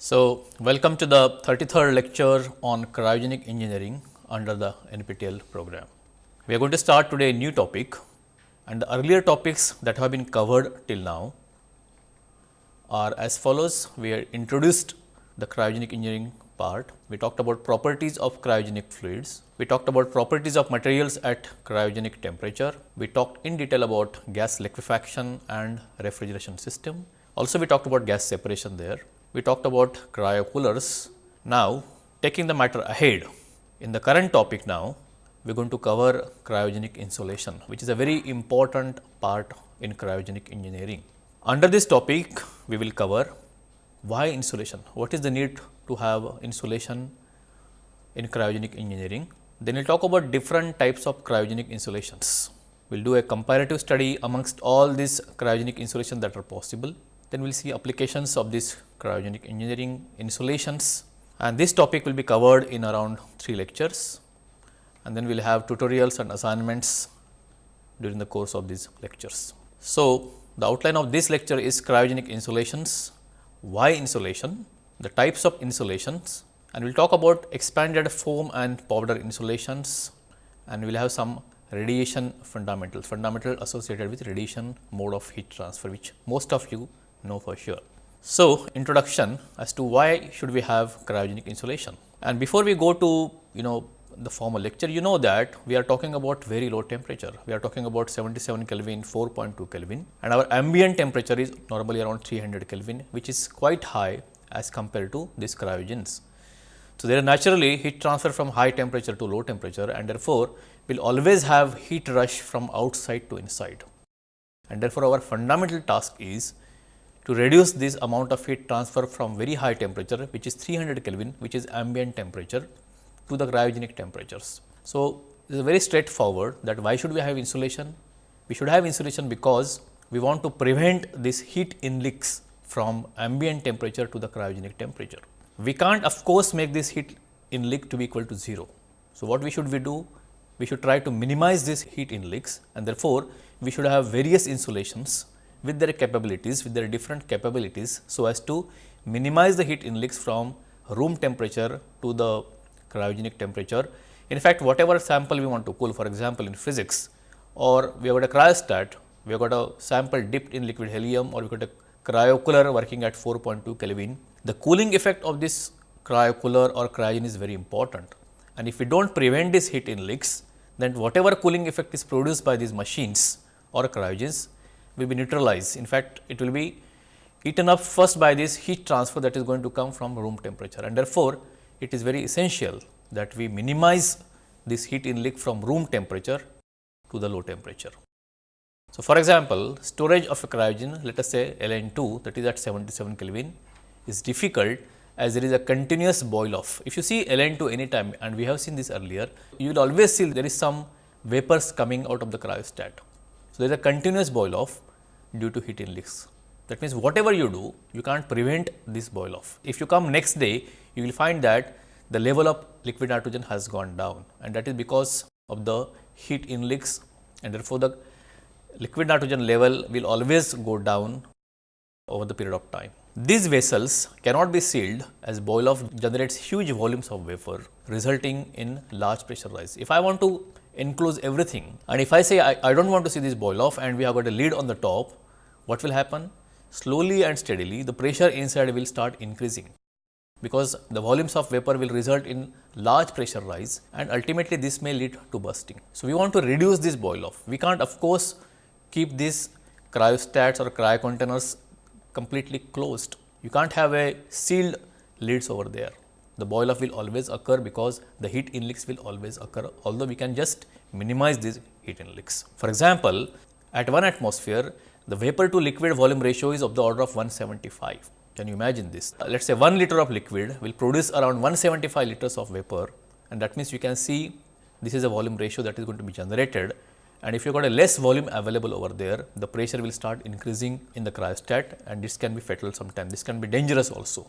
So, welcome to the 33rd lecture on cryogenic engineering under the NPTEL program. We are going to start today a new topic and the earlier topics that have been covered till now are as follows. We are introduced the cryogenic engineering part. We talked about properties of cryogenic fluids. We talked about properties of materials at cryogenic temperature. We talked in detail about gas liquefaction and refrigeration system. Also, we talked about gas separation there we talked about cryocoolers. Now, taking the matter ahead, in the current topic now, we are going to cover cryogenic insulation, which is a very important part in cryogenic engineering. Under this topic, we will cover why insulation, what is the need to have insulation in cryogenic engineering. Then we will talk about different types of cryogenic insulations. We will do a comparative study amongst all these cryogenic insulation that are possible. Then we will see applications of this Uh, cryogenic engineering insulations. And this topic will be covered in around 3 lectures. And then we will have tutorials and assignments during the course of these lectures. So, the outline of this lecture is cryogenic insulations, why insulation, the types of insulations. And we will talk about expanded foam and powder insulations. And we will have some radiation fundamentals, fundamental associated with radiation mode of heat transfer which most of you know for sure. So, introduction as to why should we have cryogenic insulation. And before we go to you know the formal lecture you know that we are talking about very low temperature. We are talking about 77 Kelvin 4.2 Kelvin. And our ambient temperature is normally around 300 Kelvin which is quite high as compared to these cryogens. So, there naturally heat transfer from high temperature to low temperature and therefore, we will always have heat rush from outside to inside. And therefore, our fundamental task is to reduce this amount of heat transfer from very high temperature which is 300 Kelvin which is ambient temperature to the cryogenic temperatures. So, it is very straightforward that why should we have insulation? We should have insulation because we want to prevent this heat inleaks from ambient temperature to the cryogenic temperature. We can't of course, make this heat inleak to be equal to 0. So, what we should we do? We should try to minimize this heat inleaks and therefore, we should have various insulations with their capabilities, with their different capabilities, so as to minimize the heat inleaks from room temperature to the cryogenic temperature. In fact, whatever sample we want to cool, for example, in physics or we have got a cryostat, we have got a sample dipped in liquid helium or we got a cryocooler working at 4.2 Kelvin. The cooling effect of this cryocooler or cryogen is very important and if we do not prevent this heat inleaks, then whatever cooling effect is produced by these machines or cryogens will be neutralized. In fact, it will be eaten up first by this heat transfer that is going to come from room temperature and therefore, it is very essential that we minimize this heat inleak from room temperature to the low temperature. So, for example, storage of a cryogen let us say LN2 that is at 77 Kelvin is difficult as there is a continuous boil off. If you see LN2 anytime and we have seen this earlier, you will always see there is some vapors coming out of the cryostat. So, there is a continuous boil off due to heat inleaks. That means, whatever you do, you can't prevent this boil off. If you come next day, you will find that the level of liquid nitrogen has gone down and that is because of the heat inleaks and therefore, the liquid nitrogen level will always go down over the period of time. These vessels cannot be sealed as boil off generates huge volumes of vapor resulting in large pressure rise. If I want to enclose everything and if I say I, I do not want to see this boil off and we have got a lid on the top, what will happen? Slowly and steadily the pressure inside will start increasing because the volumes of vapor will result in large pressure rise and ultimately this may lead to bursting. So, we want to reduce this boil off. We can't of course, keep these cryostats or cryo containers completely closed. You can't have a sealed lids over there the boil off will always occur because the heat inleaks will always occur, although we can just minimize these heat inleaks. For example, at 1 atmosphere, the vapor to liquid volume ratio is of the order of 175. Can you imagine this? Uh, let us say 1 liter of liquid will produce around 175 liters of vapor and that means you can see this is a volume ratio that is going to be generated and if you got a less volume available over there, the pressure will start increasing in the cryostat and this can be fatal sometime. This can be dangerous also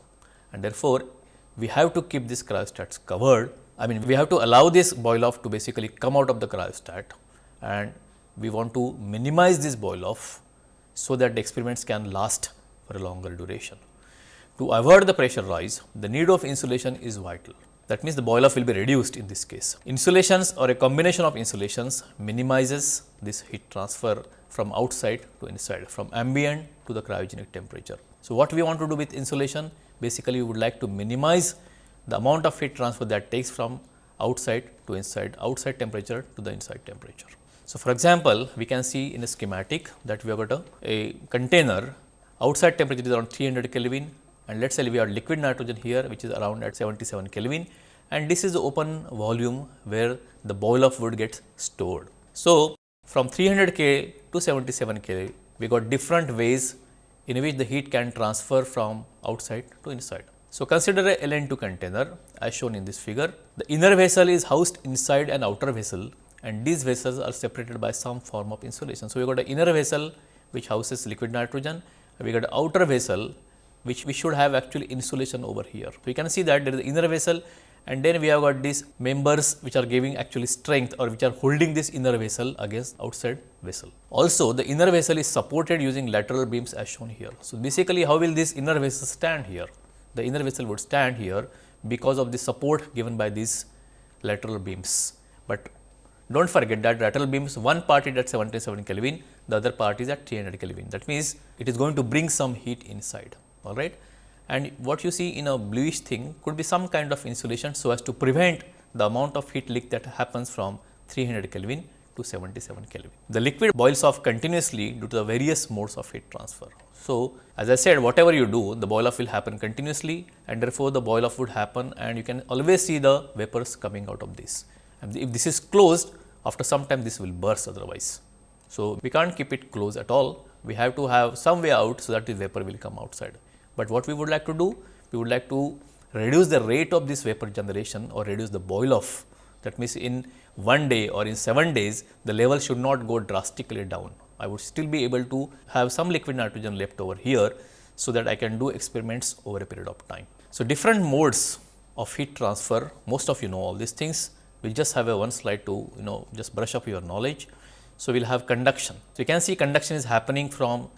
and therefore, we have to keep this cryostats covered. I mean, we have to allow this boil off to basically come out of the cryostat and we want to minimize this boil off so that the experiments can last for a longer duration. to avoid the pressure rise, the need of insulation is vital. That means the boil off will be reduced in this case. Insulations or a combination of insulations minimizes this heat transfer from outside to inside, from ambient to the cryogenic temperature. So, what we want to do with insulation? Basically, we would like to minimize the amount of heat transfer that takes from outside to inside, outside temperature to the inside temperature. So, for example, we can see in a schematic that we have got a, a container outside temperature is around 300 Kelvin and let us say we have liquid nitrogen here which is around at 77 Kelvin and this is the open volume where the boil of wood gets stored. So, from 300 K to 77 K we got different ways in which the heat can transfer from outside to inside. So, consider a LN2 container as shown in this figure. The inner vessel is housed inside an outer vessel and these vessels are separated by some form of insulation. So, we got an inner vessel which houses liquid nitrogen, we got an outer vessel which we should have actually insulation over here. So, you can see that there is the inner vessel and then we have got these members which are giving actually strength or which are holding this inner vessel against outside vessel. Also the inner vessel is supported using lateral beams as shown here. So, basically how will this inner vessel stand here? The inner vessel would stand here because of the support given by these lateral beams. But do not forget that lateral beams one part is at 77 Kelvin, the other part is at 300 Kelvin. That means, it is going to bring some heat inside all right. And what you see in a bluish thing could be some kind of insulation so as to prevent the amount of heat leak that happens from 300 Kelvin to 77 Kelvin. The liquid boils off continuously due to the various modes of heat transfer. So, as I said whatever you do the boil off will happen continuously and therefore, the boil off would happen and you can always see the vapors coming out of this. And if this is closed after some time this will burst otherwise. So, we can't keep it closed at all we have to have some way out so that the vapor will come outside. But what we would like to do? We would like to reduce the rate of this vapor generation or reduce the boil off. That means, in one day or in 7 days, the level should not go drastically down. I would still be able to have some liquid nitrogen left over here, so that I can do experiments over a period of time. So, different modes of heat transfer, most of you know all these things. We just have a one slide to you know just brush up your knowledge. So, we will have conduction. So, you can see conduction is happening from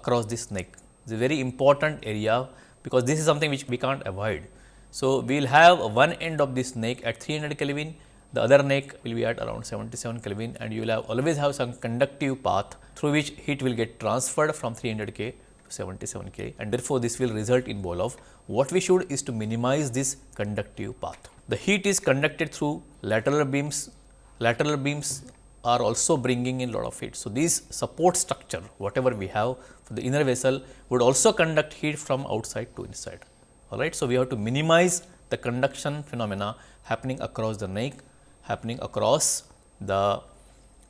across this neck is a very important area because this is something which we can't avoid. So, we will have one end of this neck at 300 Kelvin, the other neck will be at around 77 Kelvin and you will have always have some conductive path through which heat will get transferred from 300 K to 77 K and therefore, this will result in boil off. What we should is to minimize this conductive path. The heat is conducted through lateral beams, lateral beams are also bringing in lot of heat. So, these support structure whatever we have the inner vessel would also conduct heat from outside to inside. All right. So, we have to minimize the conduction phenomena happening across the neck, happening across the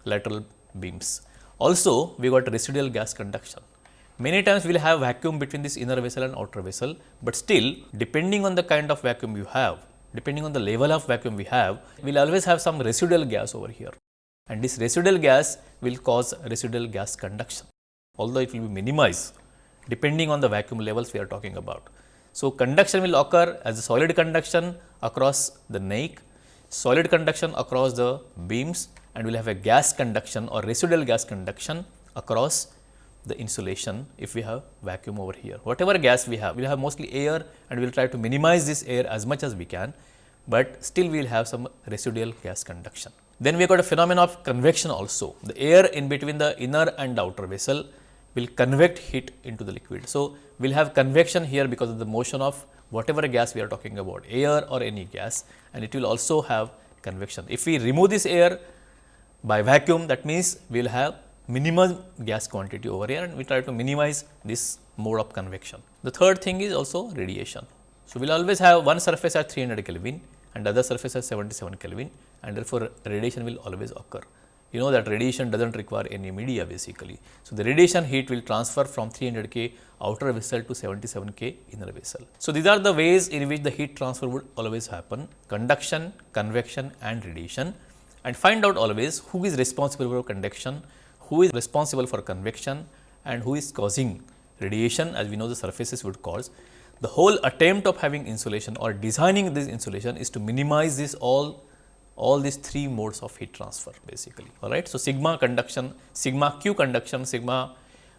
lateral beams. Also, we got residual gas conduction. Many times we will have vacuum between this inner vessel and outer vessel, but still depending on the kind of vacuum you have, depending on the level of vacuum we have, we will always have some residual gas over here and this residual gas will cause residual gas conduction, although it will be minimized depending on the vacuum levels we are talking about. So, conduction will occur as a solid conduction across the neck, solid conduction across the beams and we will have a gas conduction or residual gas conduction across the insulation if we have vacuum over here. Whatever gas we have, we will have mostly air and we will try to minimize this air as much as we can, but still we will have some residual gas conduction. Then we have got a phenomenon of convection also. The air in between the inner and outer vessel will convect heat into the liquid. So, we will have convection here because of the motion of whatever gas we are talking about air or any gas and it will also have convection. If we remove this air by vacuum that means, we will have minimum gas quantity over here and we try to minimize this mode of convection. The third thing is also radiation. So, we will always have one surface at 300 Kelvin and other surface at 77 Kelvin and therefore, radiation will always occur. You know that radiation does not require any media basically. So, the radiation heat will transfer from 300 K outer vessel to 77 K inner vessel. So, these are the ways in which the heat transfer would always happen conduction, convection and radiation and find out always who is responsible for conduction, who is responsible for convection and who is causing radiation as we know the surfaces would cause. The whole attempt of having insulation or designing this insulation is to minimize this all all these three modes of heat transfer basically all right. So, sigma conduction, sigma q conduction, sigma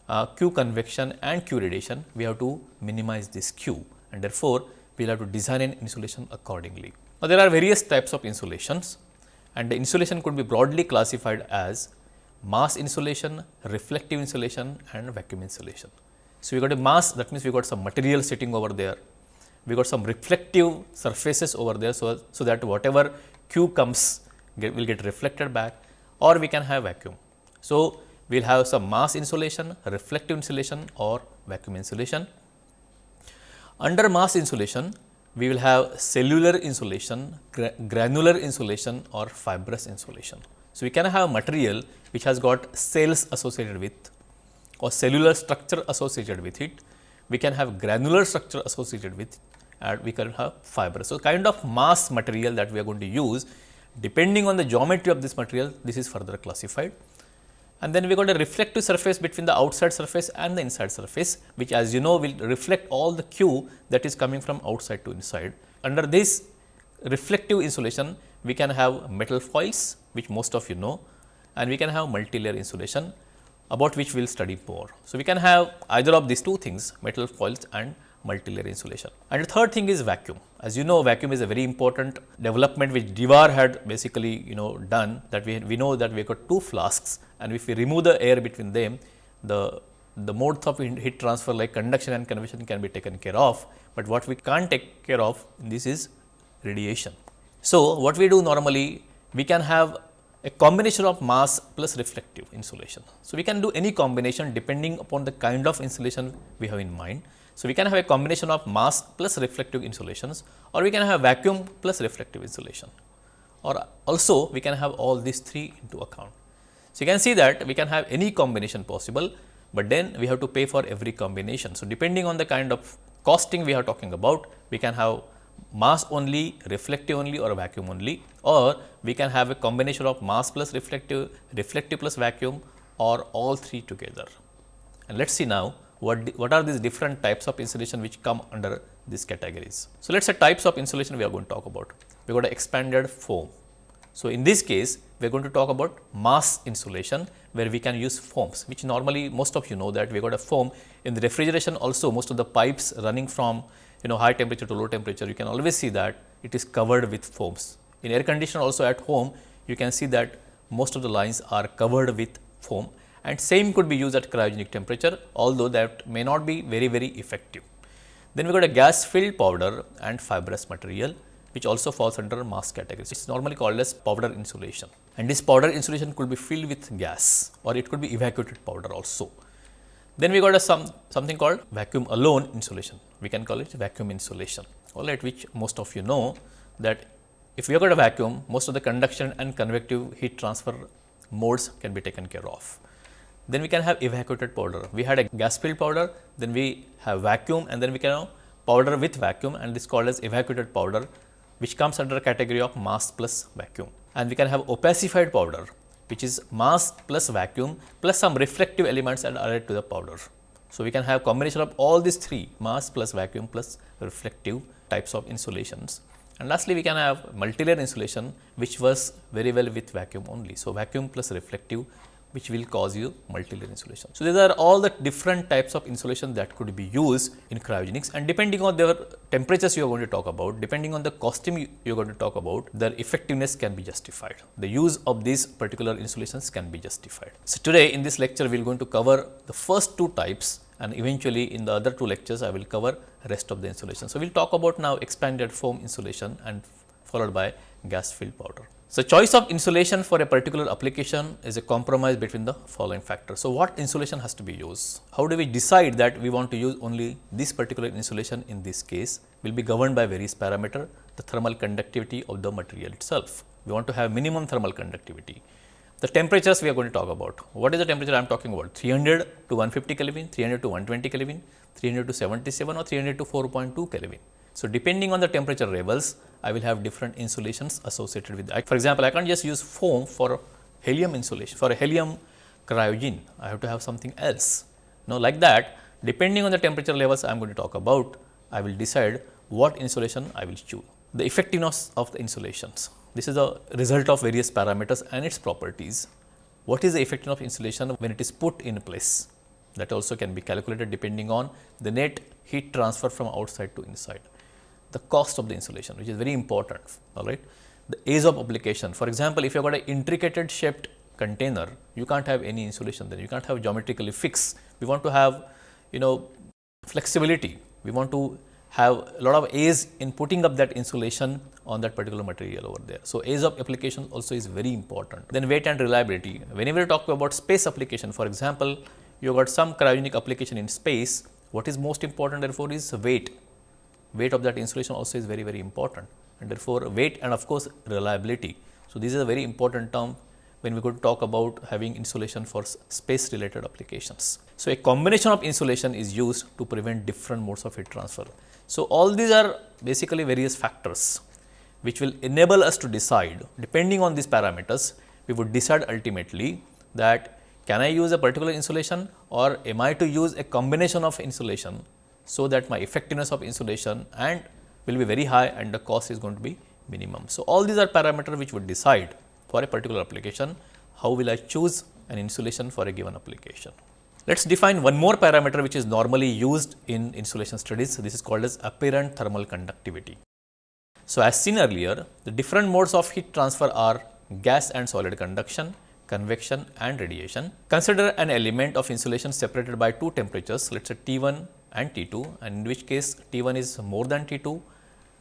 uh, Q convection and Q radiation, we have to minimize this Q and therefore, we will have to design an insulation accordingly. Now, there are various types of insulations and the insulation could be broadly classified as mass insulation, reflective insulation and vacuum insulation. So, we got a mass that means we got some material sitting over there, we got some reflective surfaces over there. So, so that whatever Q comes get, will get reflected back or we can have vacuum. So, we will have some mass insulation, reflective insulation or vacuum insulation. Under mass insulation, we will have cellular insulation, gra granular insulation or fibrous insulation. So, we can have a material which has got cells associated with or cellular structure associated with it. We can have granular structure associated with and we can have fibrous. So, kind of mass material that we are going to use depending on the geometry of this material this is further classified. And then we got a reflective surface between the outside surface and the inside surface which as you know will reflect all the Q that is coming from outside to inside. Under this reflective insulation we can have metal foils which most of you know and we can have multilayer insulation about which we will study more. So, we can have either of these two things metal foils and multilayer insulation. And the third thing is vacuum. As you know vacuum is a very important development which Dewar had basically you know done that we, we know that we got two flasks and if we remove the air between them the the modes of heat transfer like conduction and convection can be taken care of, but what we can't take care of this is radiation. So, what we do normally we can have a combination of mass plus reflective insulation. So, we can do any combination depending upon the kind of insulation we have in mind. So, we can have a combination of mass plus reflective insulations or we can have vacuum plus reflective insulation or also we can have all these three into account. So, you can see that we can have any combination possible, but then we have to pay for every combination. So, depending on the kind of costing we are talking about, we can have mass only, reflective only or vacuum only or we can have a combination of mass plus reflective, reflective plus vacuum or all three together. And let us see now what, what are these different types of insulation which come under these categories. So, let us say types of insulation we are going to talk about. We got expanded foam. So, in this case we are going to talk about mass insulation where we can use foams which normally most of you know that we got a foam in the refrigeration also most of the pipes running from you know high temperature to low temperature you can always see that it is covered with foams. In air conditioner also at home you can see that most of the lines are covered with foam and same could be used at cryogenic temperature although that may not be very very effective. Then we got a gas filled powder and fibrous material which also falls under mass category. It is normally called as powder insulation and this powder insulation could be filled with gas or it could be evacuated powder also. Then we got a some something called vacuum alone insulation. We can call it vacuum insulation, all right, which most of you know that if we have got a vacuum, most of the conduction and convective heat transfer modes can be taken care of. Then we can have evacuated powder. We had a gas filled powder, then we have vacuum and then we can have powder with vacuum and this called as evacuated powder which comes under category of mass plus vacuum. And we can have opacified powder which is mass plus vacuum plus some reflective elements and added to the powder. So, we can have combination of all these three mass plus vacuum plus reflective types of insulations. And lastly, we can have multilayer insulation which works very well with vacuum only. So, vacuum plus reflective which will cause you multilayer insulation. So, these are all the different types of insulation that could be used in cryogenics and depending on their temperatures you are going to talk about, depending on the costume you are going to talk about, their effectiveness can be justified. The use of these particular insulations can be justified. So, today in this lecture we are going to cover the first two types and eventually in the other two lectures I will cover rest of the insulation. So, we will talk about now expanded foam insulation and followed by gas filled powder. So, choice of insulation for a particular application is a compromise between the following factors. So, what insulation has to be used? How do we decide that we want to use only this particular insulation in this case will be governed by various parameter, the thermal conductivity of the material itself. We want to have minimum thermal conductivity. The temperatures we are going to talk about. What is the temperature I am talking about? 300 to 150 Kelvin, 300 to 120 Kelvin, 300 to 77 or 300 to 4.2 Kelvin. So, depending on the temperature levels, I will have different insulations associated with that. For example, I can't just use foam for helium insulation, for a helium cryogen, I have to have something else. Now, like that, depending on the temperature levels I am going to talk about, I will decide what insulation I will choose. The effectiveness of the insulations. This is a result of various parameters and its properties. What is the effectiveness of insulation when it is put in place? that also can be calculated depending on the net heat transfer from outside to inside. The cost of the insulation which is very important all right. The age of application for example, if you have got an intricate shaped container you can't have any insulation there you can't have geometrically fixed. We want to have you know flexibility, we want to have a lot of age in putting up that insulation on that particular material over there. So, age of application also is very important. Then weight and reliability. Whenever you talk about space application, for example, you have got some cryogenic application in space, what is most important therefore is weight. Weight of that insulation also is very, very important and therefore, weight and of course, reliability. So, this is a very important term when we could talk about having insulation for space related applications. So, a combination of insulation is used to prevent different modes of heat transfer. So, all these are basically various factors which will enable us to decide depending on these parameters we would decide ultimately that can I use a particular insulation or am I to use a combination of insulation so that my effectiveness of insulation and will be very high and the cost is going to be minimum. So, all these are parameters which would decide for a particular application how will I choose an insulation for a given application. Let us define one more parameter which is normally used in insulation studies. This is called as apparent thermal conductivity. So, as seen earlier, the different modes of heat transfer are gas and solid conduction, convection and radiation. Consider an element of insulation separated by two temperatures, let us say T 1 and T 2 and in which case T 1 is more than T 2.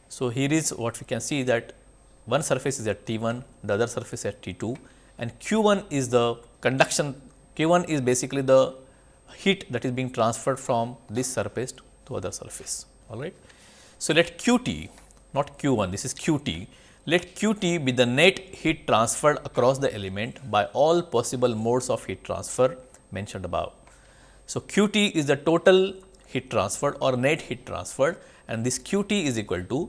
So, here is what we can see that one surface is at T 1, the other surface at T 2 and Q 1 is the conduction, Q 1 is basically the heat that is being transferred from this surface to other surface all right. So, let q t not q 1 this is q t let q t be the net heat transferred across the element by all possible modes of heat transfer mentioned above. So, q t is the total heat transferred or net heat transferred and this q t is equal to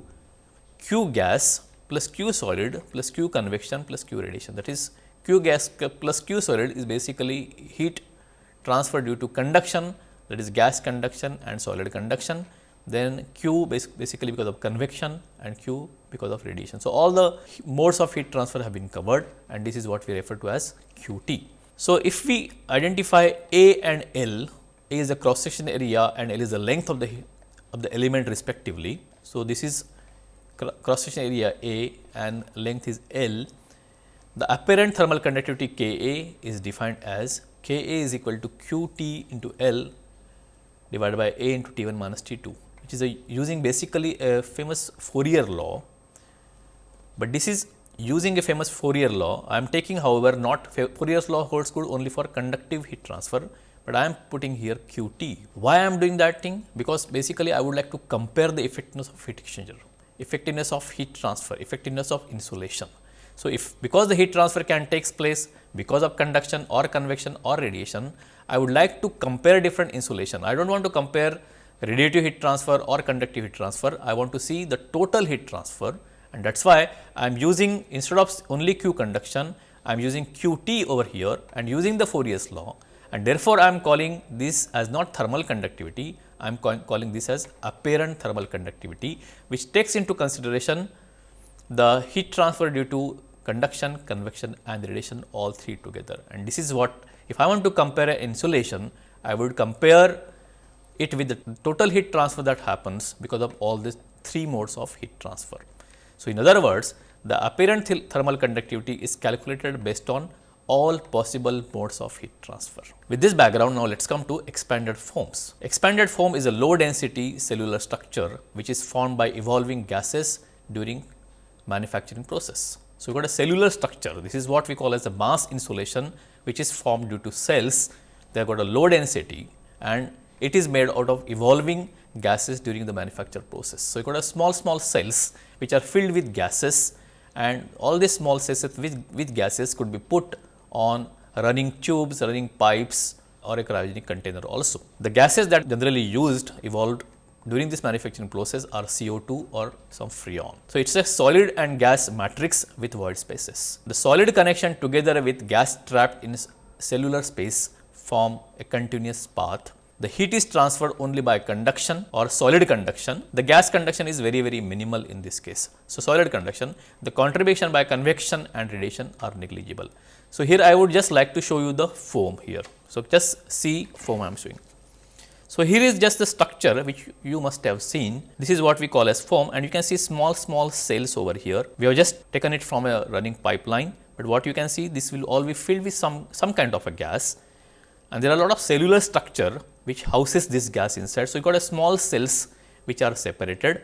q gas plus q solid plus q convection plus q radiation that is q gas plus q solid is basically heat transfer due to conduction that is gas conduction and solid conduction then Q basically because of convection and Q because of radiation. So, all the modes of heat transfer have been covered and this is what we refer to as QT. So, if we identify A and L, A is the cross section area and L is the length of the of the element respectively. So, this is cross section area A and length is L. The apparent thermal conductivity K A is defined as K A is equal to Q T into L divided by A into T 1 minus T 2 which is a using basically a famous Fourier law, but this is using a famous Fourier law. I am taking however, not Fourier's law holds good only for conductive heat transfer, but I am putting here QT. Why I am doing that thing? Because basically I would like to compare the effectiveness of heat exchanger, effectiveness of heat transfer, effectiveness of insulation. So, if because the heat transfer can takes place because of conduction or convection or radiation, I would like to compare different insulation. I do not want to compare radiative heat transfer or conductive heat transfer. I want to see the total heat transfer and that is why I am using instead of only Q conduction, I am using QT over here and using the Fourier's law and therefore, I am calling this as not thermal conductivity, I am calling this as apparent thermal conductivity, which takes into consideration the heat transfer due to conduction, convection and radiation all three together. And this is what if I want to compare insulation, I would compare it with the total heat transfer that happens because of all these three modes of heat transfer. So, in other words, the apparent th thermal conductivity is calculated based on all possible modes of heat transfer. With this background, now let us come to expanded foams. Expanded foam is a low density cellular structure which is formed by evolving gases during manufacturing process. So, we got a cellular structure, this is what we call as a mass insulation which is formed due to cells, they have got a low density and it is made out of evolving gases during the manufacture process. So, you got a small small cells which are filled with gases and all these small cells with, with gases could be put on running tubes, running pipes or a cryogenic container also. The gases that generally used evolved during this manufacturing process are CO2 or some freon. So, it is a solid and gas matrix with void spaces. The solid connection together with gas trapped in cellular space form a continuous path. The heat is transferred only by conduction or solid conduction. The gas conduction is very very minimal in this case. So, solid conduction, the contribution by convection and radiation are negligible. So, here I would just like to show you the foam here. So, just see foam I am showing. So, here is just the structure which you must have seen. This is what we call as foam and you can see small small cells over here. We have just taken it from a running pipeline, but what you can see this will all be filled with some, some kind of a gas and there are a lot of cellular structure which houses this gas inside. So, you got a small cells which are separated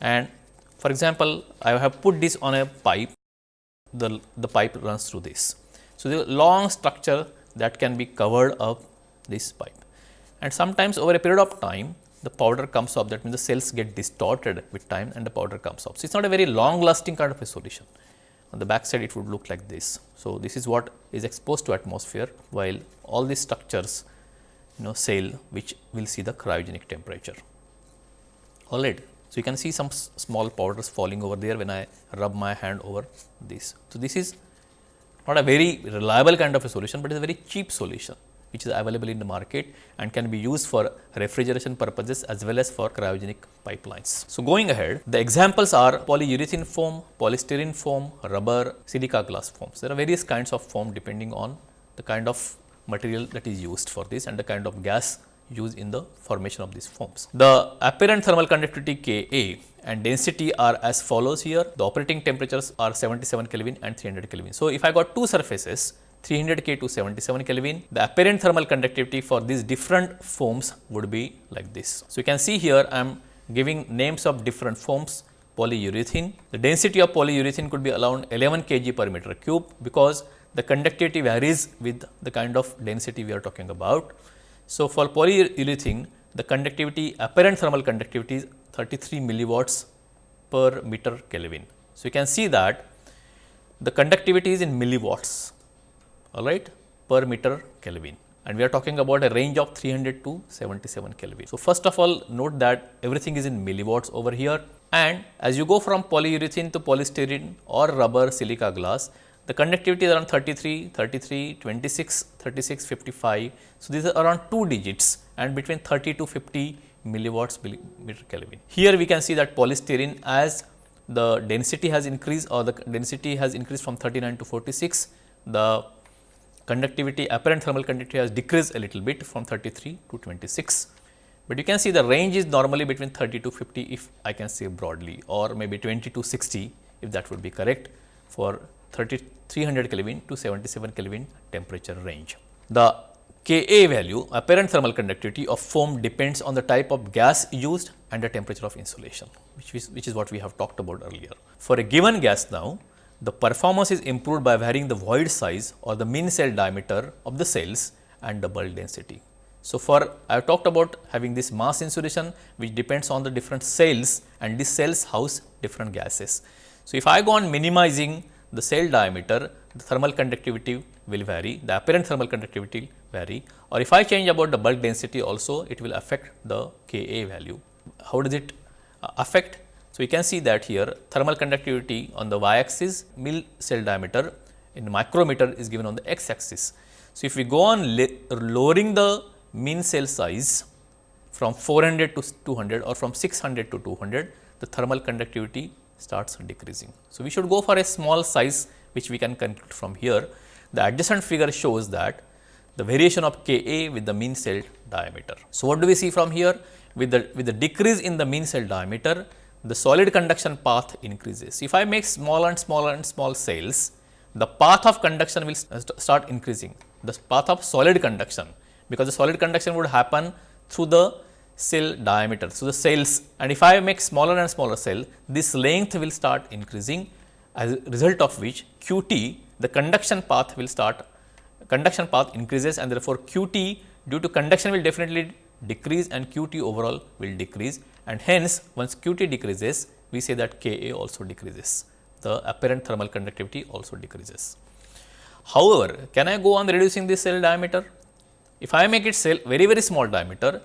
and for example, I have put this on a pipe, the, the pipe runs through this. So, the long structure that can be covered up this pipe and sometimes over a period of time the powder comes up that means the cells get distorted with time and the powder comes up. So, it is not a very long lasting kind of a solution on the back side it would look like this. So, this is what is exposed to atmosphere while all these structures you know sail which will see the cryogenic temperature alright. So, you can see some small powders falling over there when I rub my hand over this. So, this is not a very reliable kind of a solution, but it is a very cheap solution which is available in the market and can be used for refrigeration purposes as well as for cryogenic pipelines. So, going ahead the examples are polyurethane foam, polystyrene foam, rubber, silica glass foams. There are various kinds of foam depending on the kind of material that is used for this and the kind of gas used in the formation of these foams. The apparent thermal conductivity Ka and density are as follows here. The operating temperatures are 77 Kelvin and 300 Kelvin. So, if I got two surfaces 300 K to 77 Kelvin, the apparent thermal conductivity for these different foams would be like this. So, you can see here I am giving names of different foams polyurethane. The density of polyurethane could be around 11 kg per meter cube because the conductivity varies with the kind of density we are talking about. So, for polyurethane the conductivity apparent thermal conductivity is 33 milliwatts per meter Kelvin. So, you can see that the conductivity is in milliwatts all right per meter Kelvin and we are talking about a range of 300 to 77 Kelvin. So, first of all note that everything is in milliwatts over here and as you go from polyurethane to polystyrene or rubber silica glass the conductivity is around 33, 33, 26, 36, 55. So, these are around 2 digits and between 30 to 50 milliwatts meter Kelvin. Here we can see that polystyrene as the density has increased or the density has increased from 39 to 46, the conductivity apparent thermal conductivity has decreased a little bit from 33 to 26. But you can see the range is normally between 30 to 50 if I can say broadly or maybe 20 to 60 if that would be correct for 30 300 Kelvin to 77 Kelvin temperature range. The Ka value apparent thermal conductivity of foam depends on the type of gas used and the temperature of insulation which is, which is what we have talked about earlier. For a given gas now the performance is improved by varying the void size or the mean cell diameter of the cells and the bulk density. So, for I have talked about having this mass insulation which depends on the different cells and these cells house different gases. So, if I go on minimizing the cell diameter, the thermal conductivity will vary, the apparent thermal conductivity will vary or if I change about the bulk density also it will affect the Ka value. How does it uh, affect? So, we can see that here thermal conductivity on the y axis mill cell diameter in micrometer is given on the x axis. So, if we go on lowering the mean cell size from 400 to 200 or from 600 to 200, the thermal conductivity starts decreasing. So, we should go for a small size which we can conclude from here. The adjacent figure shows that the variation of Ka with the mean cell diameter. So, what do we see from here? With the, with the decrease in the mean cell diameter, the solid conduction path increases. If I make smaller and smaller and small cells, the path of conduction will start increasing, the path of solid conduction, because the solid conduction would happen through the cell diameter. So, the cells and if I make smaller and smaller cell, this length will start increasing as a result of which QT the conduction path will start conduction path increases and therefore, QT due to conduction will definitely decrease and QT overall will decrease and hence once QT decreases we say that Ka also decreases the apparent thermal conductivity also decreases. However, can I go on reducing the cell diameter? If I make it cell very very small diameter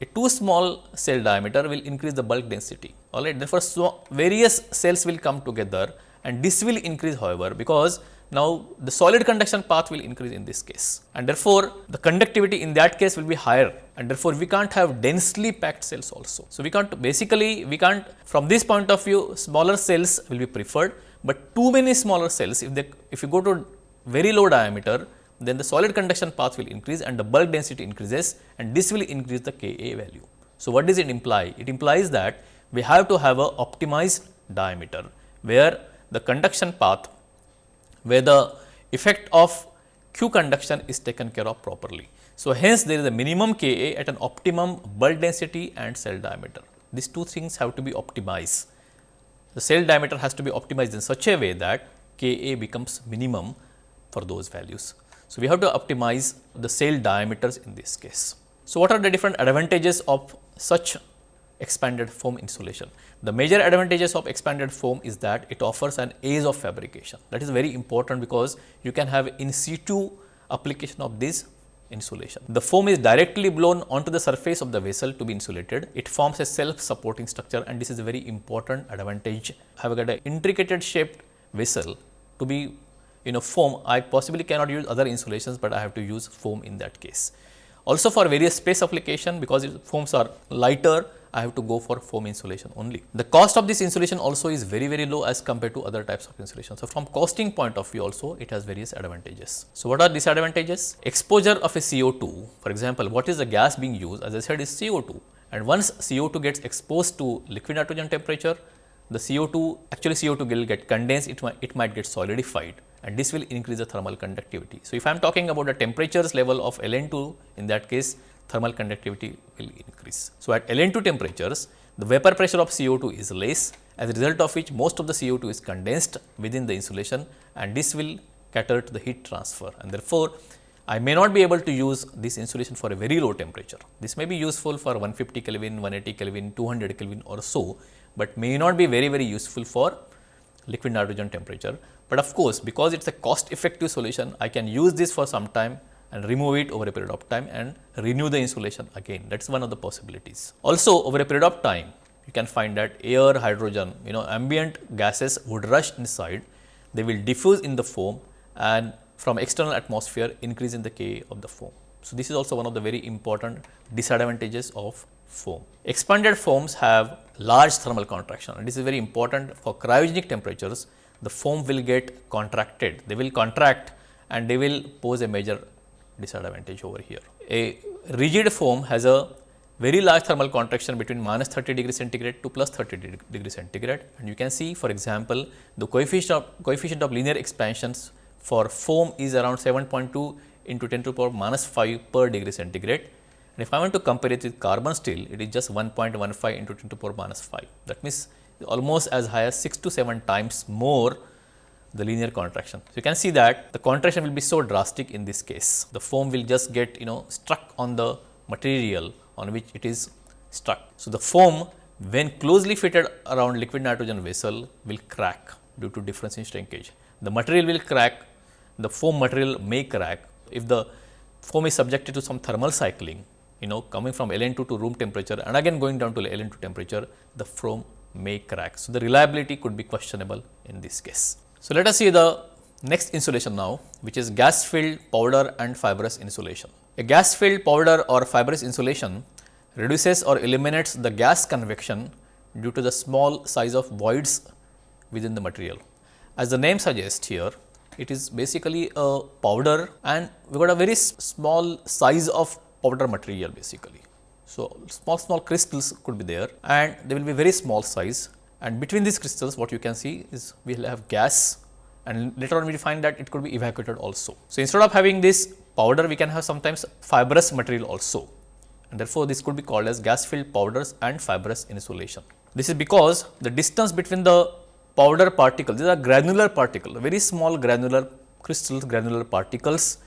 a too small cell diameter will increase the bulk density alright. Therefore, so various cells will come together and this will increase however, because now the solid conduction path will increase in this case and therefore, the conductivity in that case will be higher and therefore, we can't have densely packed cells also. So, we can't basically we can't from this point of view smaller cells will be preferred, but too many smaller cells if they if you go to very low diameter, then the solid conduction path will increase and the bulk density increases and this will increase the Ka value. So, what does it imply? It implies that we have to have a optimized diameter where the conduction path where the effect of Q conduction is taken care of properly. So, hence there is a minimum Ka at an optimum bulk density and cell diameter. These two things have to be optimized. The cell diameter has to be optimized in such a way that Ka becomes minimum for those values. So, we have to optimize the cell diameters in this case. So, what are the different advantages of such expanded foam insulation? The major advantages of expanded foam is that it offers an ease of fabrication. That is very important because you can have in situ application of this insulation. The foam is directly blown onto the surface of the vessel to be insulated. It forms a self supporting structure and this is a very important advantage. I have got an intricate shaped vessel to be you know foam, I possibly cannot use other insulations, but I have to use foam in that case. Also for various space application because foams are lighter, I have to go for foam insulation only. The cost of this insulation also is very very low as compared to other types of insulation. So, from costing point of view also it has various advantages. So, what are disadvantages? Exposure of a CO2 for example, what is the gas being used as I said is CO2 and once CO2 gets exposed to liquid nitrogen temperature, the CO2 actually CO2 will get condensed, it might, it might get solidified and this will increase the thermal conductivity. So, if I am talking about the temperatures level of LN2 in that case thermal conductivity will increase. So, at LN2 temperatures the vapor pressure of CO2 is less as a result of which most of the CO2 is condensed within the insulation and this will cater to the heat transfer and therefore, I may not be able to use this insulation for a very low temperature. This may be useful for 150 Kelvin, 180 Kelvin, 200 Kelvin or so, but may not be very very useful for liquid nitrogen temperature. But of course, because it is a cost effective solution, I can use this for some time and remove it over a period of time and renew the insulation again. That is one of the possibilities. Also, over a period of time, you can find that air, hydrogen, you know, ambient gases would rush inside, they will diffuse in the foam and from external atmosphere increase in the Ka of the foam. So, this is also one of the very important disadvantages of foam. Expanded foams have large thermal contraction and this is very important for cryogenic temperatures the foam will get contracted, they will contract and they will pose a major disadvantage over here. A rigid foam has a very large thermal contraction between minus 30 degree centigrade to plus 30 degree centigrade and you can see for example, the coefficient of, coefficient of linear expansions for foam is around 7.2 into 10 to the power minus 5 per degree centigrade and if I want to compare it with carbon steel, it is just 1.15 into 10 to the power minus 5. That means, almost as high as 6 to 7 times more the linear contraction. So, you can see that the contraction will be so drastic in this case. The foam will just get you know struck on the material on which it is struck. So, the foam when closely fitted around liquid nitrogen vessel will crack due to difference in shrinkage. The material will crack, the foam material may crack if the foam is subjected to some thermal cycling you know coming from LN2 to room temperature and again going down to LN2 temperature, the foam may crack. So, the reliability could be questionable in this case. So, let us see the next insulation now which is gas filled powder and fibrous insulation. A gas filled powder or fibrous insulation reduces or eliminates the gas convection due to the small size of voids within the material. As the name suggests here, it is basically a powder and we got a very small size of powder material basically. So, small small crystals could be there and they will be very small size and between these crystals what you can see is we will have gas and later on we find that it could be evacuated also. So, instead of having this powder we can have sometimes fibrous material also and therefore, this could be called as gas filled powders and fibrous insulation. This is because the distance between the powder particles, these are granular particles, very small granular crystals, granular particles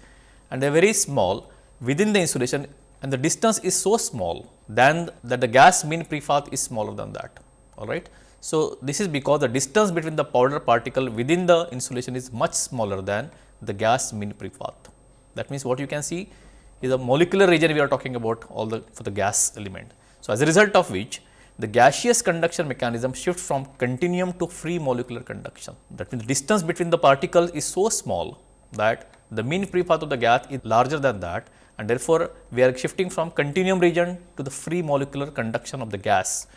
and they are very small within the insulation and the distance is so small then that the gas mean free path is smaller than that all right. So, this is because the distance between the powder particle within the insulation is much smaller than the gas mean free path. That means, what you can see is a molecular region we are talking about all the for the gas element. So, as a result of which the gaseous conduction mechanism shifts from continuum to free molecular conduction. That means, the distance between the particles is so small that the mean free path of the gas is larger than that and therefore, we are shifting from continuum region to the free molecular conduction of the gas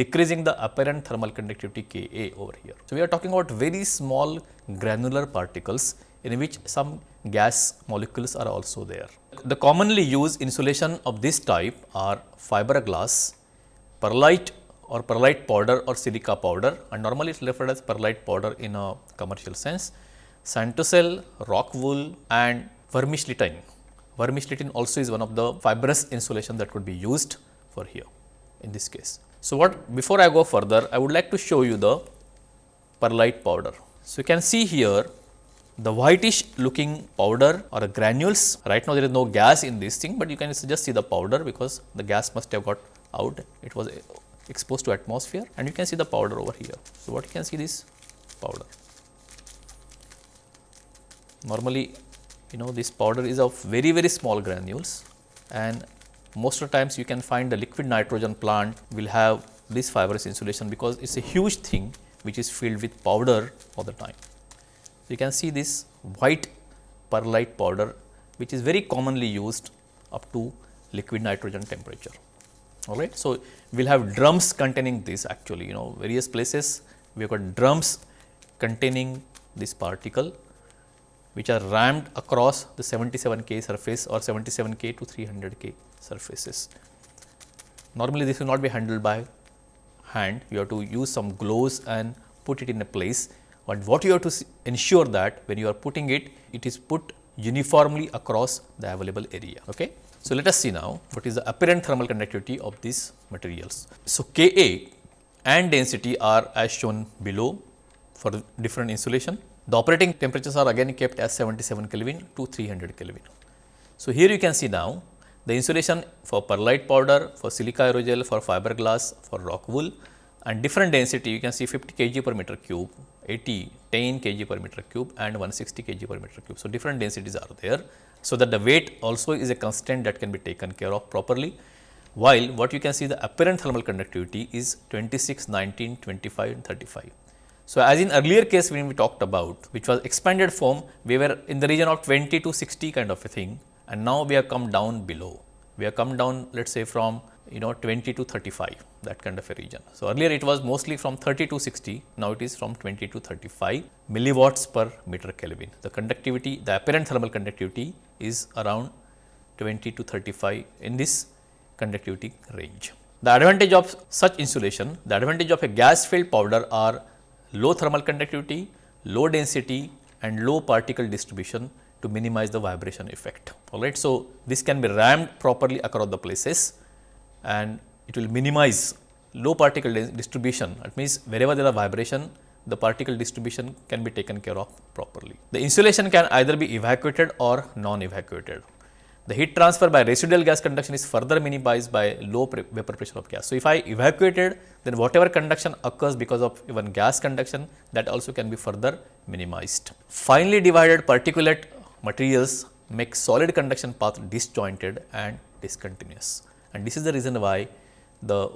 decreasing the apparent thermal conductivity Ka over here. So, we are talking about very small granular particles in which some gas molecules are also there. The commonly used insulation of this type are fiberglass, perlite or perlite powder or silica powder and normally it is referred as perlite powder in a commercial sense, Santocel, rock wool and vermiculite. Vermiculite also is one of the fibrous insulation that could be used for here in this case. So, what before I go further I would like to show you the perlite powder. So, you can see here the whitish looking powder or granules right now there is no gas in this thing, but you can just see the powder because the gas must have got out it was exposed to atmosphere and you can see the powder over here. So, what you can see this powder normally you know this powder is of very very small granules and most of the times you can find the liquid nitrogen plant will have this fibrous insulation because it is a huge thing which is filled with powder all the time. So, you can see this white perlite powder which is very commonly used up to liquid nitrogen temperature. All right. So, we will have drums containing this actually you know various places we have got drums containing this particle which are rammed across the 77 K surface or 77 K to 300 K surfaces. Normally, this will not be handled by hand, you have to use some gloves and put it in a place, but what you have to ensure that when you are putting it, it is put uniformly across the available area. Okay? So, let us see now what is the apparent thermal conductivity of these materials. So, Ka and density are as shown below for different insulation. The operating temperatures are again kept as 77 Kelvin to 300 Kelvin. So, here you can see now the insulation for perlite powder, for silica aerogel, for fiberglass, for rock wool and different density you can see 50 kg per meter cube, 80, 10 kg per meter cube and 160 kg per meter cube. So, different densities are there. So, that the weight also is a constant that can be taken care of properly, while what you can see the apparent thermal conductivity is 26, 19, 25 and 35. So, as in earlier case when we talked about which was expanded foam, we were in the region of 20 to 60 kind of a thing and now we have come down below. We have come down let us say from you know 20 to 35 that kind of a region. So, earlier it was mostly from 30 to 60, now it is from 20 to 35 milliwatts per meter Kelvin. The conductivity, the apparent thermal conductivity is around 20 to 35 in this conductivity range. The advantage of such insulation, the advantage of a gas filled powder are low thermal conductivity, low density and low particle distribution to minimize the vibration effect. Alright. So, this can be rammed properly across the places and it will minimize low particle distribution. That means, wherever there are vibration, the particle distribution can be taken care of properly. The insulation can either be evacuated or non-evacuated. The heat transfer by residual gas conduction is further minimized by low vapor pressure of gas. So, if I evacuated then whatever conduction occurs because of even gas conduction that also can be further minimized. Finely divided particulate materials make solid conduction path disjointed and discontinuous and this is the reason why the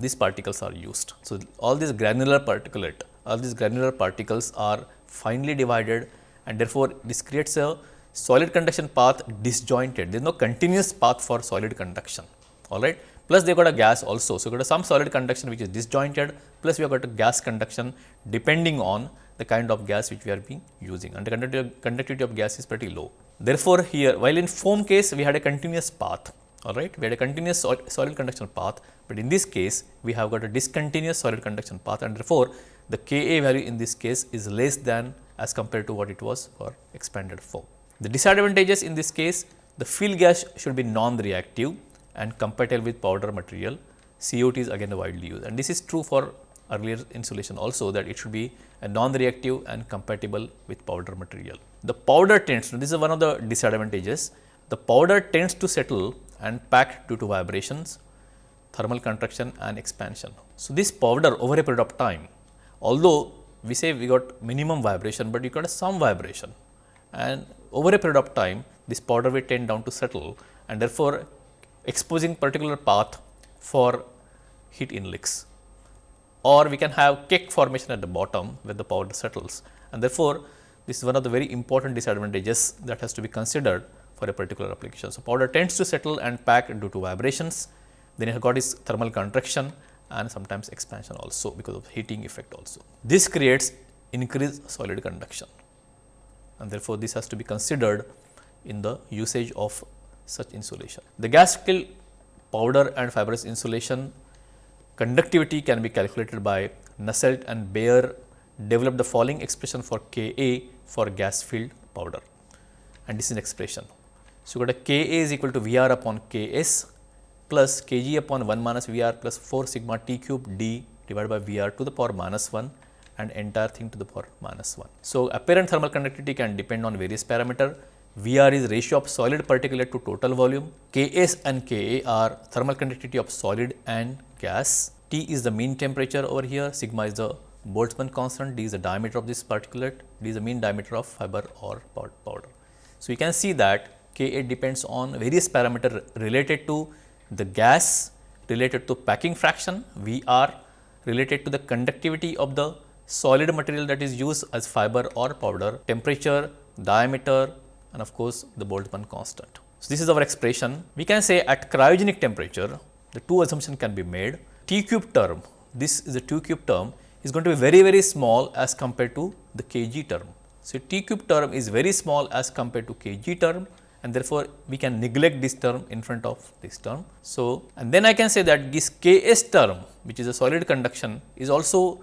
these particles are used. So, all these granular particulate all these granular particles are finely divided and therefore, this creates a solid conduction path disjointed, there is no continuous path for solid conduction, all right. Plus they got a gas also. So, you got some solid conduction which is disjointed, plus we have got a gas conduction depending on the kind of gas which we are being using and the conductivity of gas is pretty low. Therefore, here while in foam case we had a continuous path, all right, we had a continuous solid conduction path, but in this case we have got a discontinuous solid conduction path and therefore, the Ka value in this case is less than as compared to what it was for expanded foam. The disadvantages in this case, the fill gas should be non-reactive and compatible with powder material. CO2 is again widely used and this is true for earlier insulation also that it should be a non-reactive and compatible with powder material. The powder tends to, this is one of the disadvantages, the powder tends to settle and pack due to vibrations, thermal contraction and expansion. So, this powder over a period of time, although we say we got minimum vibration, but you got some vibration and over a period of time this powder will tend down to settle and therefore, exposing particular path for heat inlets or we can have cake formation at the bottom where the powder settles and therefore, this is one of the very important disadvantages that has to be considered for a particular application. So, powder tends to settle and pack due to vibrations, then it got its thermal contraction and sometimes expansion also because of heating effect also. This creates increased solid conduction and therefore, this has to be considered in the usage of such insulation. The gas filled powder and fibrous insulation conductivity can be calculated by Nusselt and Bayer developed the following expression for Ka for gas filled powder and this is an expression. So, you got a Ka is equal to Vr upon Ks plus Kg upon 1 minus Vr plus 4 sigma T cube D divided by Vr to the power minus 1 and entire thing to the power minus 1. So, apparent thermal conductivity can depend on various parameter. Vr is ratio of solid particulate to total volume. Ks and Ka are thermal conductivity of solid and gas. T is the mean temperature over here, sigma is the Boltzmann constant, D is the diameter of this particulate, D is the mean diameter of fiber or powder. So, you can see that Ka depends on various parameter related to the gas, related to packing fraction, Vr related to the conductivity of the solid material that is used as fiber or powder, temperature, diameter and of course, the Boltzmann constant. So, this is our expression. We can say at cryogenic temperature, the two assumptions can be made. T cube term, this is a T cube term is going to be very, very small as compared to the kg term. So, T cube term is very small as compared to kg term and therefore, we can neglect this term in front of this term. So, and then I can say that this Ks term which is a solid conduction is also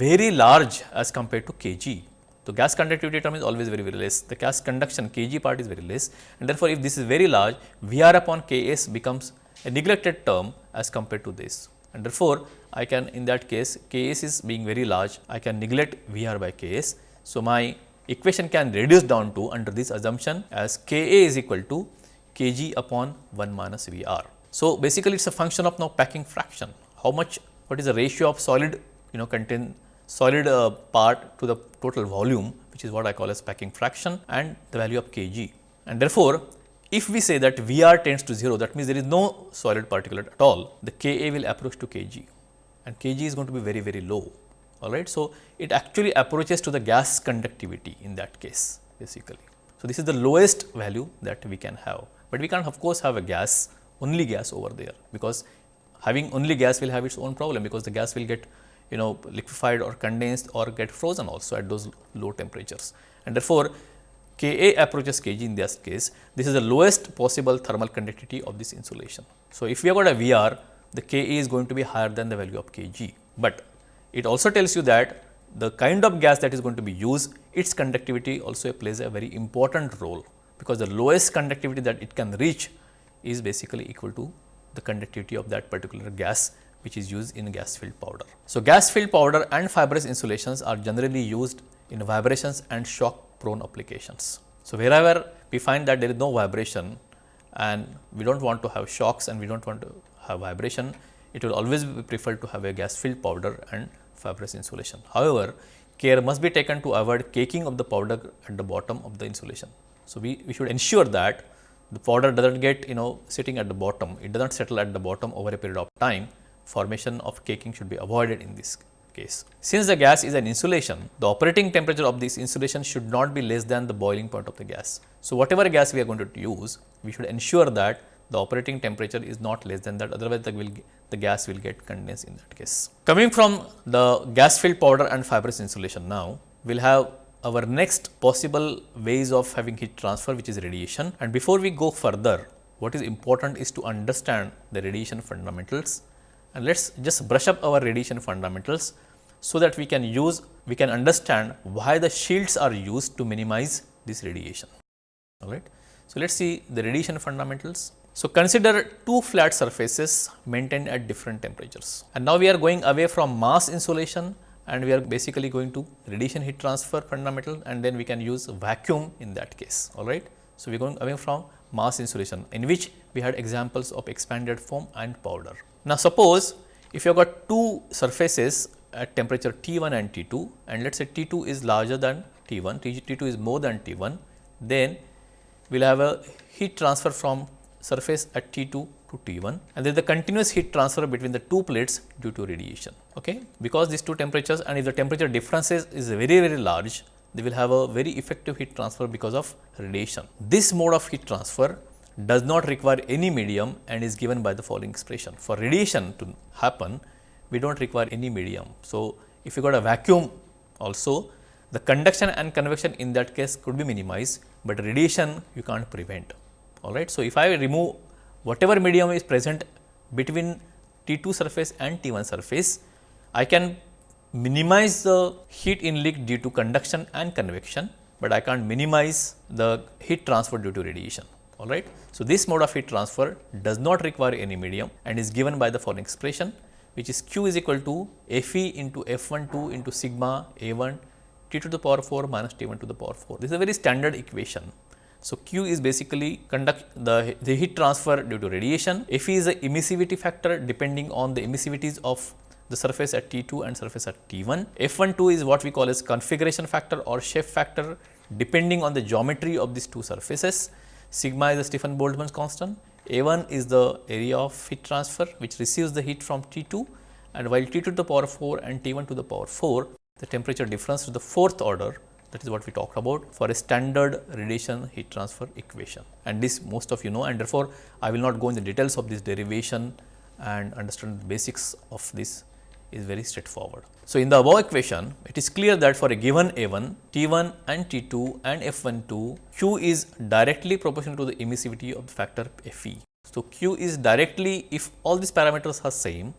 very large as compared to Kg. So, gas conductivity term is always very very less, the gas conduction Kg part is very less and therefore, if this is very large Vr upon Ks becomes a neglected term as compared to this and therefore, I can in that case Ks is being very large I can neglect Vr by Ks. So, my equation can reduce down to under this assumption as Ka is equal to Kg upon 1 minus Vr. So, basically it is a function of now packing fraction how much what is the ratio of solid you know contain solid uh, part to the total volume which is what I call as packing fraction and the value of Kg. And therefore, if we say that Vr tends to 0 that means there is no solid particulate at all the Ka will approach to Kg and Kg is going to be very very low alright. So, it actually approaches to the gas conductivity in that case basically. So, this is the lowest value that we can have, but we can of course have a gas only gas over there because having only gas will have its own problem because the gas will get you know liquefied or condensed or get frozen also at those low temperatures and therefore, Ka approaches Kg in this case this is the lowest possible thermal conductivity of this insulation. So, if we have got a Vr the Ka is going to be higher than the value of Kg, but it also tells you that the kind of gas that is going to be used, its conductivity also plays a very important role, because the lowest conductivity that it can reach is basically equal to the conductivity of that particular gas which is used in gas filled powder. So, gas filled powder and fibrous insulations are generally used in vibrations and shock prone applications. So, wherever we find that there is no vibration and we do not want to have shocks and we do not want to have vibration, it will always be preferred to have a gas filled powder and fibrous insulation. However, care must be taken to avoid caking of the powder at the bottom of the insulation. So, we, we should ensure that the powder does not get you know sitting at the bottom, it does not settle at the bottom over a period of time, formation of caking should be avoided in this case. Since the gas is an insulation, the operating temperature of this insulation should not be less than the boiling point of the gas. So, whatever gas we are going to use, we should ensure that the operating temperature is not less than that otherwise the, will, the gas will get condensed in that case. Coming from the gas filled powder and fibrous insulation now, we will have our next possible ways of having heat transfer which is radiation and before we go further what is important is to understand the radiation fundamentals and let us just brush up our radiation fundamentals so that we can use we can understand why the shields are used to minimize this radiation all right. So, let us see the radiation fundamentals. So, consider two flat surfaces maintained at different temperatures and now we are going away from mass insulation and we are basically going to radiation heat transfer fundamental and then we can use vacuum in that case all right. So, we are going away from mass insulation in which we had examples of expanded foam and powder. Now, suppose if you have got two surfaces at temperature T1 and T2 and let us say T2 is larger than T1, T2 is more than T1, then we will have a heat transfer from surface at T2 to T1 and there is a continuous heat transfer between the two plates due to radiation. Okay? Because these two temperatures and if the temperature differences is very very large, they will have a very effective heat transfer because of radiation. This mode of heat transfer does not require any medium and is given by the following expression. For radiation to happen, we do not require any medium. So, if you got a vacuum also the conduction and convection in that case could be minimized, but radiation you can't prevent. All right. So, if I remove whatever medium is present between T 2 surface and T 1 surface, I can minimize the heat inlet due to conduction and convection, but I can't minimize the heat transfer due to radiation. All right. So, this mode of heat transfer does not require any medium and is given by the following expression which is q is equal to F e into F 1 2 into sigma A 1 t to the power 4 minus t 1 to the power 4. This is a very standard equation. So, q is basically conduct the, the heat transfer due to radiation, F e is the emissivity factor depending on the emissivities of the surface at T 2 and surface at T 1. F 1 2 is what we call as configuration factor or shape factor depending on the geometry of these two surfaces. Sigma is the Stefan Boltzmann constant. A 1 is the area of heat transfer which receives the heat from T 2 and while T 2 to the power 4 and T 1 to the power 4 the temperature difference to the fourth order. That is what we talked about for a standard radiation heat transfer equation. And this most of you know and therefore, I will not go in the details of this derivation and understand the basics of this is very straightforward. So, in the above equation, it is clear that for a given A 1, T 1 and T 2 and F 1 2, Q is directly proportional to the emissivity of the factor F e. So, Q is directly if all these parameters are same,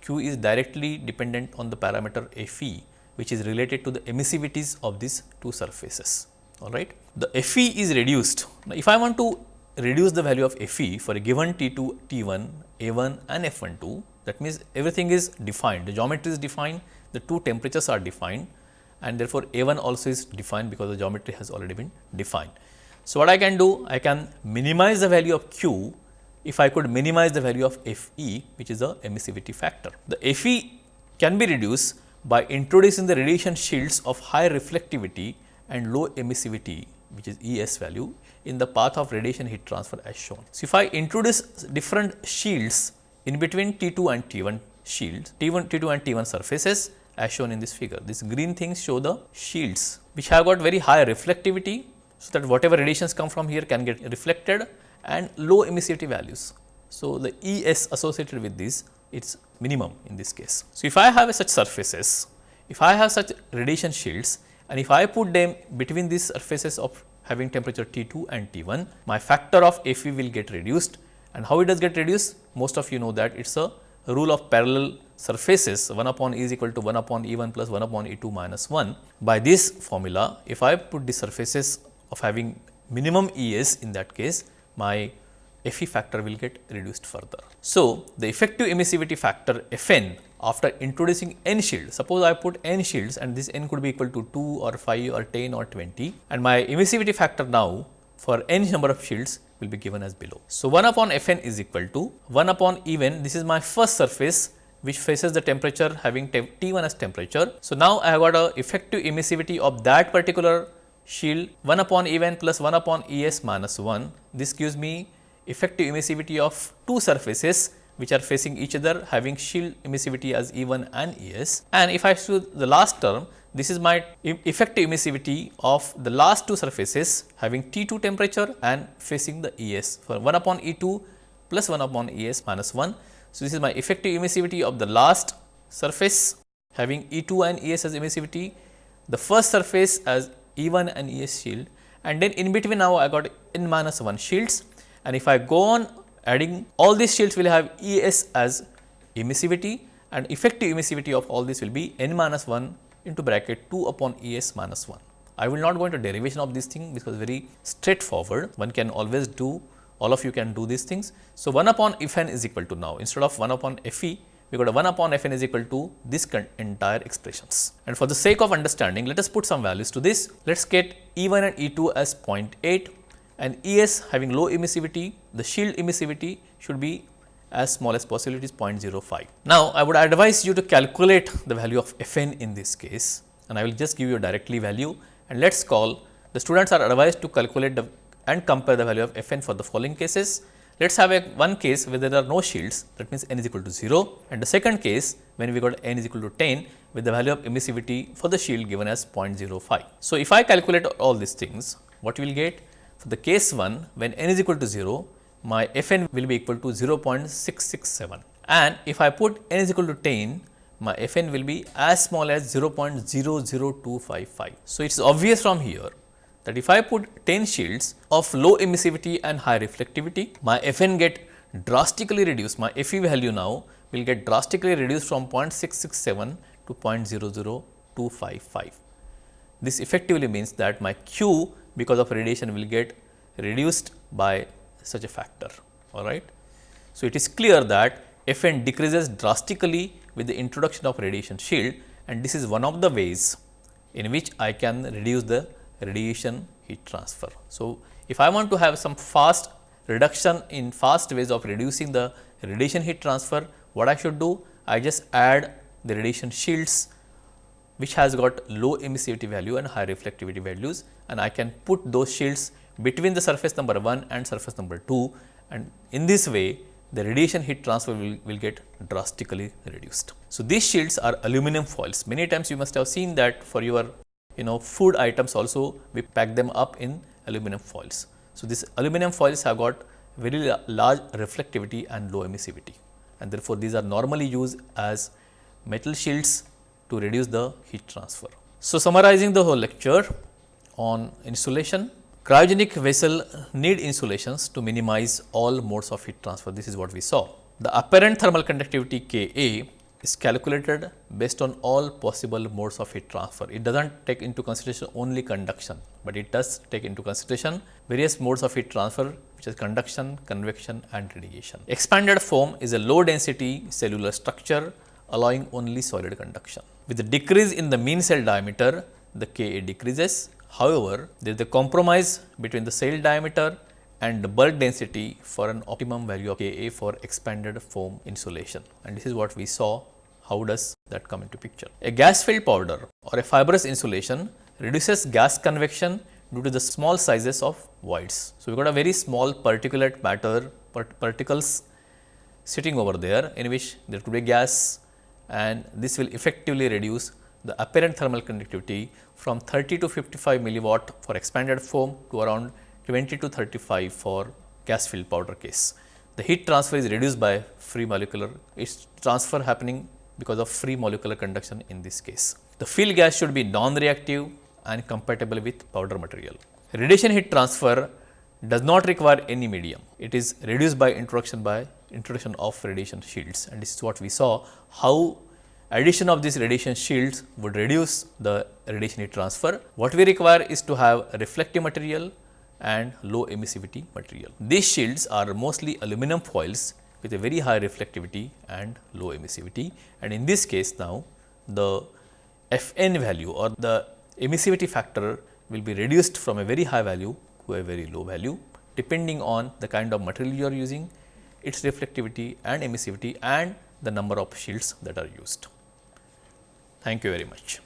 Q is directly dependent on the parameter F e which is related to the emissivities of these two surfaces. All right. The F e is reduced. Now, if I want to reduce the value of F e for a given T 2, T 1, A 1 and F 1 2, that means, everything is defined, the geometry is defined, the two temperatures are defined and therefore, A 1 also is defined because the geometry has already been defined. So, what I can do? I can minimize the value of Q if I could minimize the value of F e which is the emissivity factor. The F e can be reduced by introducing the radiation shields of high reflectivity and low emissivity which is E s value in the path of radiation heat transfer as shown. So, if I introduce different shields in between T 2 and T 1 shields, T 1, T 2 and T 1 surfaces as shown in this figure. These green things show the shields which have got very high reflectivity. So, that whatever radiations come from here can get reflected and low emissivity values. So, the E s associated with this it is minimum in this case. So, if I have such surfaces, if I have such radiation shields and if I put them between these surfaces of having temperature T 2 and T 1, my factor of F e will get reduced and how it does get reduced? Most of you know that it is a rule of parallel surfaces 1 upon e is equal to 1 upon E 1 plus 1 upon E 2 minus 1. By this formula, if I put the surfaces of having minimum E s in that case, my F e factor will get reduced further. So, the effective emissivity factor F n after introducing n shields, suppose I put n shields and this n could be equal to 2 or 5 or 10 or 20 and my emissivity factor now for n number of shields will be given as below. So, 1 upon f n is equal to 1 upon E n this is my first surface which faces the temperature having T 1 as temperature. So, now I have got a effective emissivity of that particular shield 1 upon E n plus 1 upon E s minus 1. This gives me effective emissivity of two surfaces which are facing each other having shield emissivity as E 1 and E s. And if I choose the last term this is my effective emissivity of the last two surfaces having T 2 temperature and facing the E s for 1 upon E 2 plus 1 upon E s minus 1. So, this is my effective emissivity of the last surface having E 2 and E s as emissivity, the first surface as E 1 and E s shield and then in between now I got n minus 1 shields and if I go on adding all these shields will have E s as emissivity and effective emissivity of all this will be n minus 1 into bracket 2 upon E s minus 1. I will not go into derivation of this thing because very straightforward one can always do all of you can do these things. So, 1 upon f n is equal to now instead of 1 upon f e we got a 1 upon f n is equal to this entire expressions. And for the sake of understanding let us put some values to this. Let us get E 1 and E 2 as 0.8 and E s having low emissivity the shield emissivity should be as small as possible it is 0.05. Now, I would advise you to calculate the value of f n in this case and I will just give you directly value and let us call the students are advised to calculate the and compare the value of f n for the following cases. Let us have a one case where there are no shields that means n is equal to 0 and the second case when we got n is equal to 10 with the value of emissivity for the shield given as 0.05. So, if I calculate all these things what we will get for the case 1 when n is equal to 0 my f n will be equal to 0.667 and if I put n is equal to 10 my Fn will be as small as 0.00255. So, it is obvious from here that if I put 10 shields of low emissivity and high reflectivity, my Fn get drastically reduced, my Fe value now will get drastically reduced from 0.667 to 0.00255. This effectively means that my Q because of radiation will get reduced by such a factor, all right. So, it is clear that Fn decreases drastically with the introduction of radiation shield and this is one of the ways in which I can reduce the radiation heat transfer. So, if I want to have some fast reduction in fast ways of reducing the radiation heat transfer, what I should do? I just add the radiation shields which has got low emissivity value and high reflectivity values and I can put those shields between the surface number 1 and surface number 2 and in this way the radiation heat transfer will, will get drastically reduced. So, these shields are aluminum foils. Many times you must have seen that for your you know food items also we pack them up in aluminum foils. So, these aluminum foils have got very large reflectivity and low emissivity and therefore, these are normally used as metal shields to reduce the heat transfer. So, summarizing the whole lecture on insulation, Cryogenic vessel need insulations to minimize all modes of heat transfer. This is what we saw. The apparent thermal conductivity Ka is calculated based on all possible modes of heat transfer. It does not take into consideration only conduction, but it does take into consideration various modes of heat transfer which is conduction, convection and radiation. Expanded foam is a low density cellular structure allowing only solid conduction. With the decrease in the mean cell diameter, the Ka decreases However, there is a compromise between the cell diameter and the bulk density for an optimum value of Ka for expanded foam insulation and this is what we saw how does that come into picture. A gas filled powder or a fibrous insulation reduces gas convection due to the small sizes of voids. So, we got a very small particulate matter particles sitting over there in which there could be gas and this will effectively reduce the apparent thermal conductivity from 30 to 55 milliwatt for expanded foam to around 20 to 35 for gas filled powder case. The heat transfer is reduced by free molecular, its transfer happening because of free molecular conduction in this case. The filled gas should be non-reactive and compatible with powder material. Radiation heat transfer does not require any medium. It is reduced by introduction by introduction of radiation shields and this is what we saw how Addition of these radiation shields would reduce the radiation heat transfer. What we require is to have reflective material and low emissivity material. These shields are mostly aluminum foils with a very high reflectivity and low emissivity and in this case now the Fn value or the emissivity factor will be reduced from a very high value to a very low value depending on the kind of material you are using, its reflectivity and emissivity and the number of shields that are used. Thank you very much.